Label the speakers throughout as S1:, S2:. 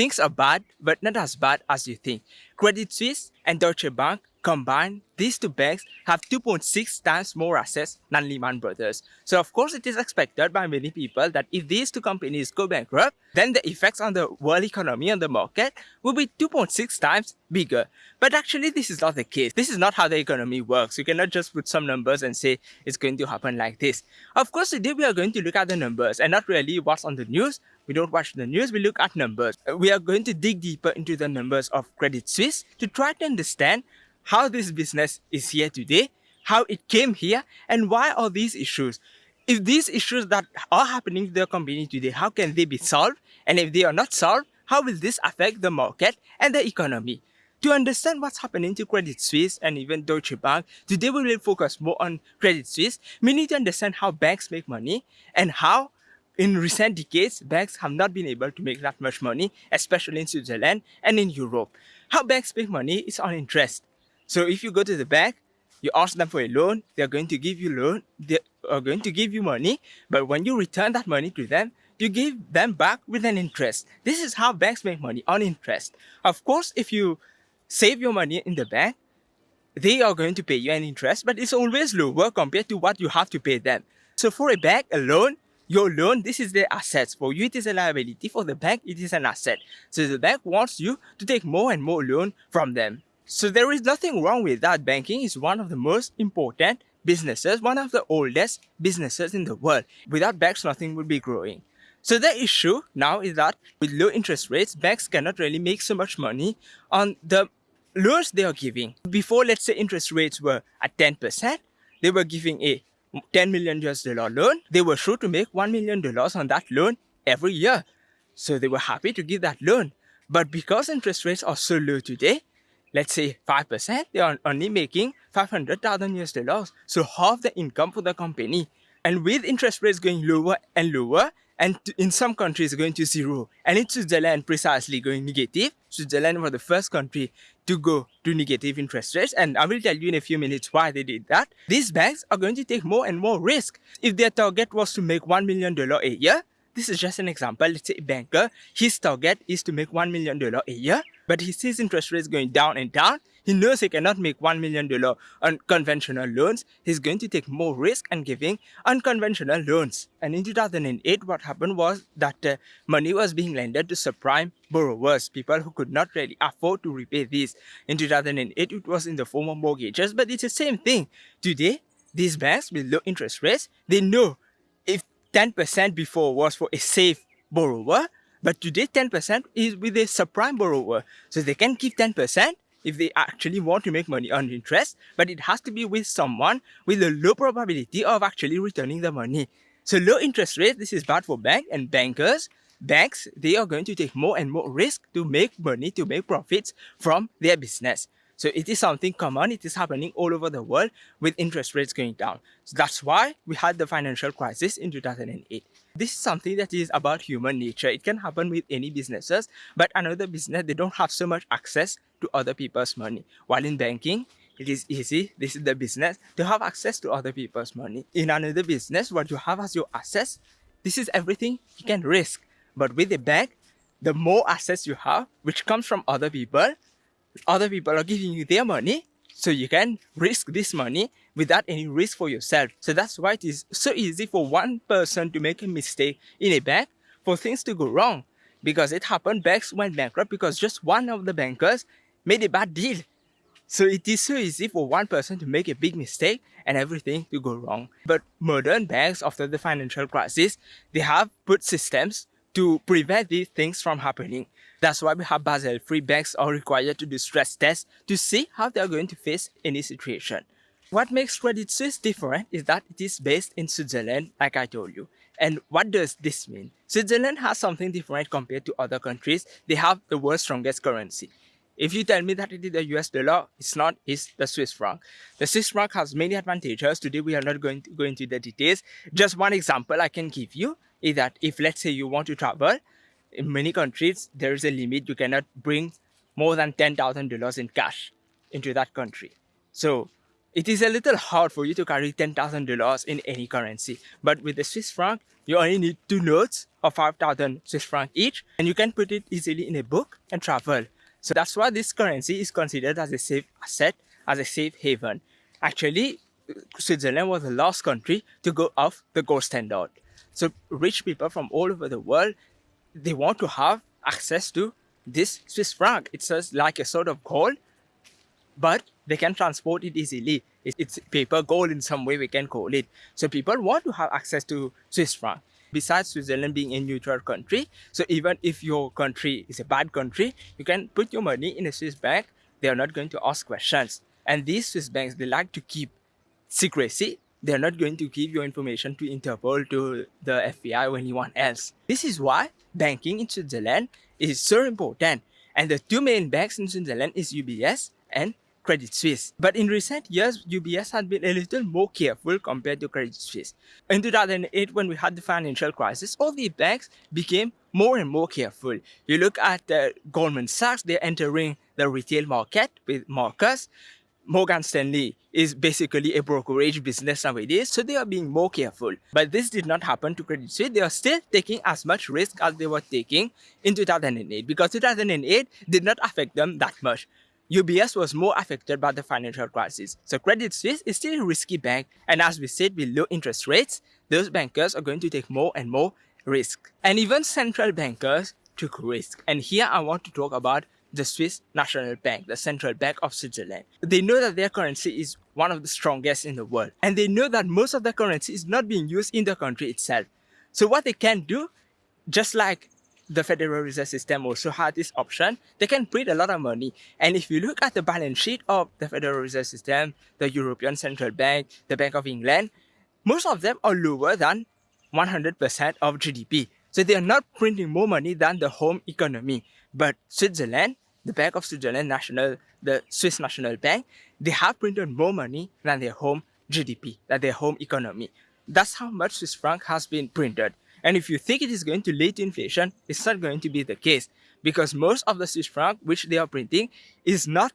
S1: things are bad, but not as bad as you think. Credit Suisse and Deutsche Bank combined, these two banks have 2.6 times more assets than Lehman Brothers. So of course it is expected by many people that if these two companies go bankrupt, then the effects on the world economy and the market will be 2.6 times bigger. But actually this is not the case. This is not how the economy works. You cannot just put some numbers and say it's going to happen like this. Of course today we are going to look at the numbers and not really what's on the news. We don't watch the news, we look at numbers. Uh, we are going to dig deeper into the numbers of Credit Suisse to try to understand how this business is here today, how it came here, and why are these issues. If these issues that are happening to the company today, how can they be solved? And if they are not solved, how will this affect the market and the economy? To understand what's happening to Credit Suisse and even Deutsche Bank, today we will focus more on Credit Suisse. We need to understand how banks make money and how in recent decades, banks have not been able to make that much money, especially in Switzerland and in Europe. How banks make money is on interest. So if you go to the bank, you ask them for a loan, they're going to give you loan, they are going to give you money, but when you return that money to them, you give them back with an interest. This is how banks make money, on interest. Of course, if you save your money in the bank, they are going to pay you an interest, but it's always lower compared to what you have to pay them. So for a bank, a loan, your loan, this is the assets. For you, it is a liability. For the bank, it is an asset. So the bank wants you to take more and more loan from them. So there is nothing wrong with that. Banking is one of the most important businesses, one of the oldest businesses in the world. Without banks, nothing would be growing. So the issue now is that with low interest rates, banks cannot really make so much money on the loans they are giving. Before, let's say interest rates were at 10%, they were giving a 10 million US dollar loan. They were sure to make $1 million on that loan every year. So they were happy to give that loan. But because interest rates are so low today, let's say 5%, they are only making 500,000 US dollars. So half the income for the company. And with interest rates going lower and lower, and in some countries going to zero, and in Switzerland precisely going negative, Switzerland was the first country to go to negative interest rates, and I will tell you in a few minutes why they did that. These banks are going to take more and more risk. If their target was to make $1 million a year, this is just an example. Let's say a banker, his target is to make $1 million a year, but he sees interest rates going down and down. He knows he cannot make $1 million on conventional loans. He's going to take more risk and giving unconventional loans. And in 2008, what happened was that uh, money was being lended to subprime borrowers, people who could not really afford to repay these. In 2008, it was in the form of mortgages, but it's the same thing. Today, these banks with low interest rates, they know 10% before was for a safe borrower, but today 10% is with a subprime borrower. So they can give 10% if they actually want to make money on interest, but it has to be with someone with a low probability of actually returning the money. So low interest rate, this is bad for bank and bankers. Banks, they are going to take more and more risk to make money, to make profits from their business. So it is something common. It is happening all over the world with interest rates going down. So that's why we had the financial crisis in 2008. This is something that is about human nature. It can happen with any businesses, but another business, they don't have so much access to other people's money. While in banking, it is easy, this is the business, to have access to other people's money. In another business, what you have as your assets, this is everything you can risk. But with a bank, the more assets you have, which comes from other people, other people are giving you their money so you can risk this money without any risk for yourself. So that's why it is so easy for one person to make a mistake in a bank for things to go wrong. Because it happened, banks went bankrupt because just one of the bankers made a bad deal. So it is so easy for one person to make a big mistake and everything to go wrong. But modern banks after the financial crisis, they have put systems to prevent these things from happening. That's why we have Basel III banks are required to do stress tests to see how they are going to face any situation. What makes Credit Suisse different is that it is based in Switzerland, like I told you. And what does this mean? Switzerland has something different compared to other countries. They have the world's strongest currency. If you tell me that it is the US dollar, it's not, it's the Swiss franc. The Swiss franc has many advantages. Today we are not going to go into the details. Just one example I can give you is that if let's say you want to travel, in many countries, there is a limit. You cannot bring more than $10,000 in cash into that country. So it is a little hard for you to carry $10,000 in any currency. But with the Swiss franc, you only need two notes of 5,000 Swiss franc each, and you can put it easily in a book and travel. So that's why this currency is considered as a safe asset, as a safe haven. Actually, Switzerland was the last country to go off the gold standard. So rich people from all over the world, they want to have access to this Swiss franc. It's just like a sort of gold, but they can transport it easily. It's paper gold in some way we can call it. So people want to have access to Swiss franc. Besides Switzerland being a neutral country, so even if your country is a bad country, you can put your money in a Swiss bank. They are not going to ask questions. And these Swiss banks, they like to keep secrecy. They're not going to give your information to Interpol, to the FBI or anyone else. This is why banking in Switzerland is so important. And the two main banks in Switzerland is UBS and Credit Suisse. But in recent years, UBS had been a little more careful compared to Credit Suisse. In 2008, when we had the financial crisis, all the banks became more and more careful. You look at uh, Goldman Sachs, they're entering the retail market with Marcus. Morgan Stanley is basically a brokerage business nowadays, so they are being more careful. But this did not happen to Credit Suisse. They are still taking as much risk as they were taking in 2008 because 2008 did not affect them that much. UBS was more affected by the financial crisis. So Credit Suisse is still a risky bank and as we said with low interest rates, those bankers are going to take more and more risk. And even central bankers took risk. And here I want to talk about the Swiss National Bank, the central bank of Switzerland. They know that their currency is one of the strongest in the world. And they know that most of the currency is not being used in the country itself. So what they can do, just like the Federal Reserve System also had this option, they can print a lot of money. And if you look at the balance sheet of the Federal Reserve System, the European Central Bank, the Bank of England, most of them are lower than 100% of GDP. So they are not printing more money than the home economy. But Switzerland, the Bank of Switzerland National, the Swiss National Bank, they have printed more money than their home GDP, than their home economy. That's how much Swiss franc has been printed. And if you think it is going to lead to inflation, it's not going to be the case because most of the Swiss franc which they are printing is not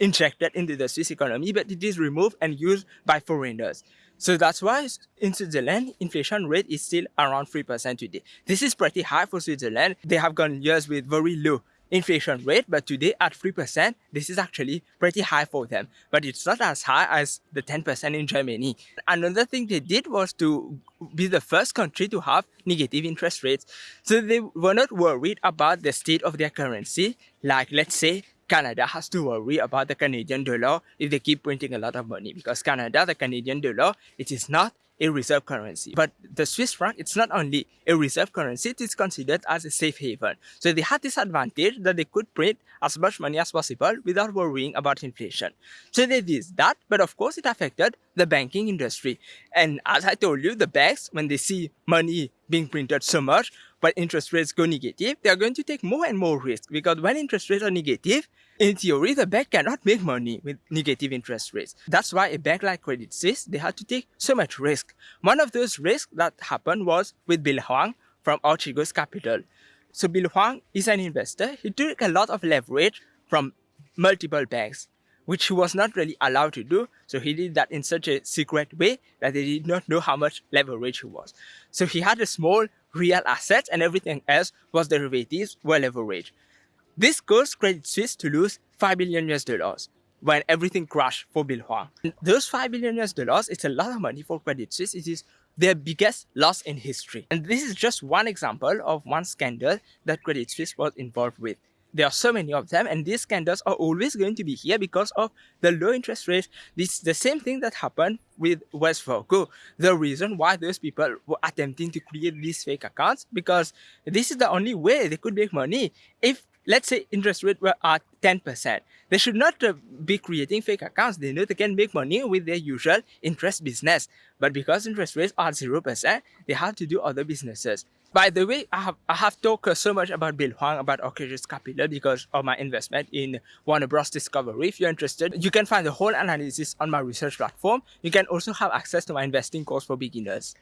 S1: injected into the Swiss economy, but it is removed and used by foreigners. So that's why in Switzerland, inflation rate is still around 3% today. This is pretty high for Switzerland. They have gone years with very low inflation rate, but today at 3%, this is actually pretty high for them. But it's not as high as the 10% in Germany. Another thing they did was to be the first country to have negative interest rates. So they were not worried about the state of their currency. Like let's say Canada has to worry about the Canadian dollar if they keep printing a lot of money because Canada, the Canadian dollar, it is not a reserve currency. But the Swiss franc, it's not only a reserve currency, it is considered as a safe haven. So they had this advantage that they could print as much money as possible without worrying about inflation. So they did that, but of course it affected the banking industry. And as I told you, the banks, when they see money being printed so much, but interest rates go negative, they are going to take more and more risk because when interest rates are negative, in theory, the bank cannot make money with negative interest rates. That's why a bank like Credit Suisse, they had to take so much risk. One of those risks that happened was with Bill Hwang from Archegos Capital. So Bill Hwang is an investor. He took a lot of leverage from multiple banks, which he was not really allowed to do. So he did that in such a secret way that they did not know how much leverage he was. So he had a small real assets and everything else was derivatives were leveraged. This caused Credit Suisse to lose 5 billion US dollars when everything crashed for Bill Hwang. Those 5 billion US dollars, it's a lot of money for Credit Suisse. It is their biggest loss in history. And this is just one example of one scandal that Credit Suisse was involved with. There are so many of them and these scandals are always going to be here because of the low interest rates. This the same thing that happened with Wells Fargo. The reason why those people were attempting to create these fake accounts because this is the only way they could make money. If let's say interest rate were at 10%. They should not uh, be creating fake accounts. They know they can make money with their usual interest business. But because interest rates are 0%, they have to do other businesses. By the way, I have, I have talked so much about Bill Hwang, about Archegos Capital because of my investment in Warner Bros. Discovery. If you're interested, you can find the whole analysis on my research platform. You can also have access to my investing course for beginners.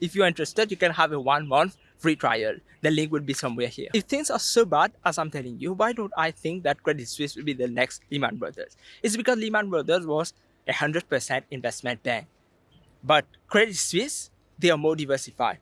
S1: If you're interested, you can have a one month free trial. The link will be somewhere here. If things are so bad as I'm telling you, why don't I think that Credit Suisse will be the next Lehman Brothers? It's because Lehman Brothers was a 100% investment bank. But Credit Suisse, they are more diversified.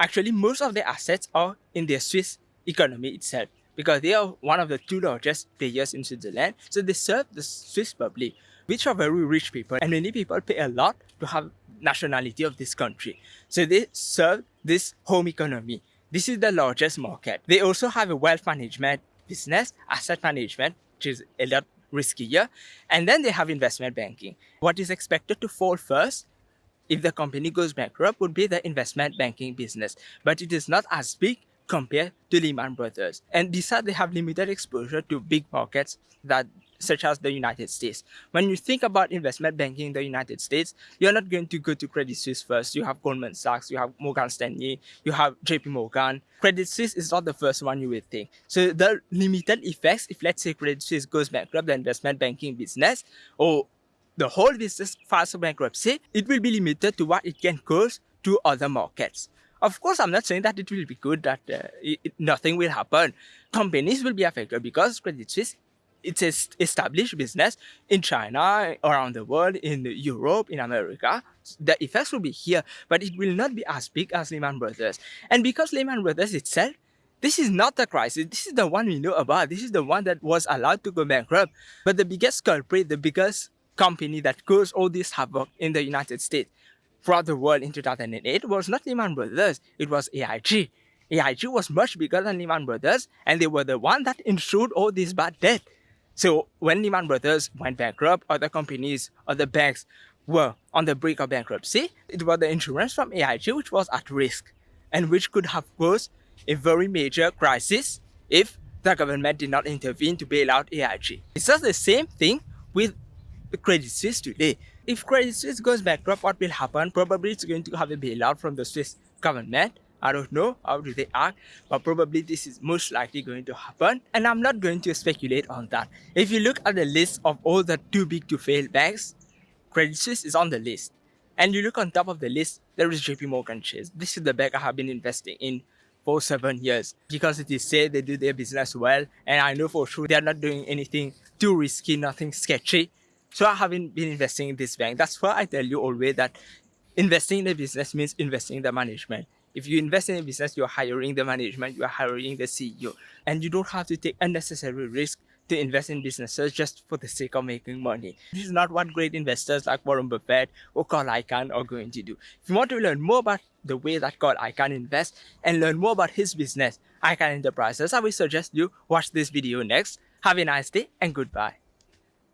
S1: Actually, most of their assets are in the Swiss economy itself because they are one of the two largest players in Switzerland. So they serve the Swiss public, which are very rich people, and many people pay a lot to have nationality of this country. So they serve this home economy. This is the largest market. They also have a wealth management business, asset management, which is a lot riskier. And then they have investment banking. What is expected to fall first if the company goes bankrupt would be the investment banking business. But it is not as big compared to Lehman Brothers. And besides, they have limited exposure to big markets that such as the United States. When you think about investment banking in the United States, you're not going to go to Credit Suisse first. You have Goldman Sachs, you have Morgan Stanley, you have JP Morgan. Credit Suisse is not the first one you would think. So the limited effects, if let's say Credit Suisse goes bankrupt, the investment banking business, or the whole business files bankruptcy, it will be limited to what it can cause to other markets. Of course, I'm not saying that it will be good, that uh, it, nothing will happen. Companies will be affected because Credit Suisse it's an established business in China, around the world, in Europe, in America. The effects will be here, but it will not be as big as Lehman Brothers. And because Lehman Brothers itself, this is not the crisis. This is the one we know about. This is the one that was allowed to go bankrupt. But the biggest culprit, the biggest company that caused all this havoc in the United States throughout the world in 2008 was not Lehman Brothers, it was AIG. AIG was much bigger than Lehman Brothers and they were the one that insured all this bad debt. So when Lehman Brothers went bankrupt, other companies, other banks were on the brink of bankruptcy, it was the insurance from AIG which was at risk and which could have caused a very major crisis if the government did not intervene to bail out AIG. It's just the same thing with Credit Suisse today. If Credit Suisse goes bankrupt, what will happen? Probably it's going to have a bailout from the Swiss government. I don't know how do they act, but probably this is most likely going to happen. And I'm not going to speculate on that. If you look at the list of all the too big to fail banks, Credit Suisse is on the list. And you look on top of the list, there is JP Morgan Chase. This is the bank I have been investing in for seven years because it is said they do their business well and I know for sure they are not doing anything too risky, nothing sketchy. So I haven't been investing in this bank. That's why I tell you always that investing in a business means investing in the management. If you invest in a business, you're hiring the management, you're hiring the CEO, and you don't have to take unnecessary risk to invest in businesses just for the sake of making money. This is not what great investors like Warren Buffett or Carl Icahn are going to do. If you want to learn more about the way that Carl Icahn invests and learn more about his business, Icahn Enterprises, I will suggest you watch this video next. Have a nice day and goodbye.